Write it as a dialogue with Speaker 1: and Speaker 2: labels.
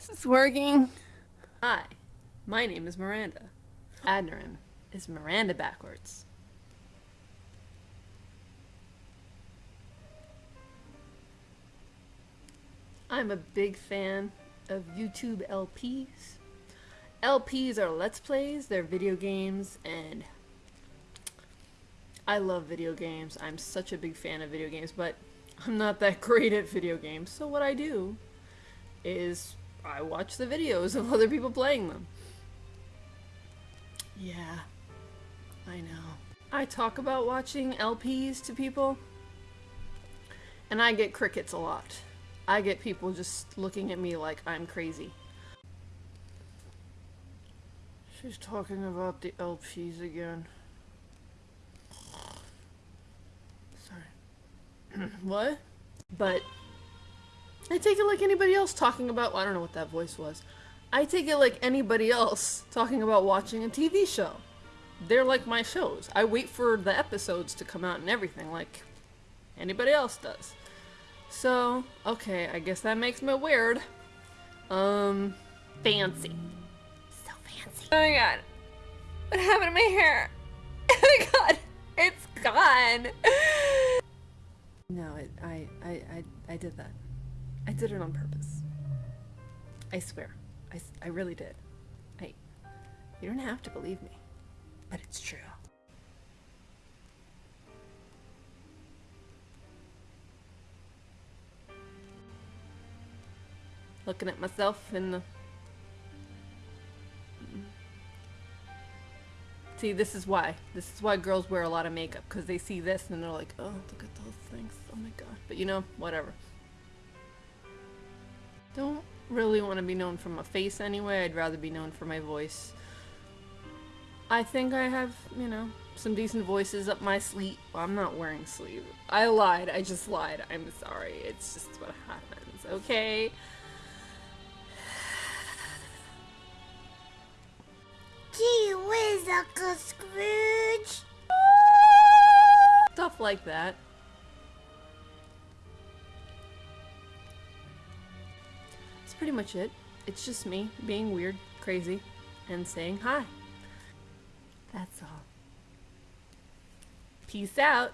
Speaker 1: Is this working? Hi, my name is Miranda. Adnerin is Miranda backwards. I'm a big fan of YouTube LPs. LPs are Let's Plays, they're video games, and I love video games. I'm such a big fan of video games, but I'm not that great at video games. So what I do is I watch the videos of other people playing them. Yeah, I know. I talk about watching LPs to people, and I get crickets a lot. I get people just looking at me like I'm crazy. She's talking about the LPs again. Sorry. what? But I take it like anybody else talking about I don't know what that voice was. I take it like anybody else talking about watching a TV show. They're like my shows. I wait for the episodes to come out and everything like anybody else does. So, okay, I guess that makes me weird. Um, fancy. So fancy.
Speaker 2: Oh my god. What happened to my hair? Oh my god. It's gone.
Speaker 1: No, it, I, I, I, I did that. I did it on purpose. I swear. I really did. I, you don't have to believe me, but it's true. Looking at myself in the. See, this is why. This is why girls wear a lot of makeup because they see this and they're like, "Oh, look at those things! Oh my god!" But you know, whatever. Don't really want to be known for my face anyway. I'd rather be known for my voice. I think I have, you know, some decent voices up my sleeve. Well, I'm not wearing sleeve. I lied. I just lied. I'm sorry. It's just what happens. Okay.
Speaker 3: Gee whiz, Uncle Scrooge.
Speaker 1: Stuff like that. Pretty much it. It's just me being weird, crazy, and saying hi. That's all. Peace out.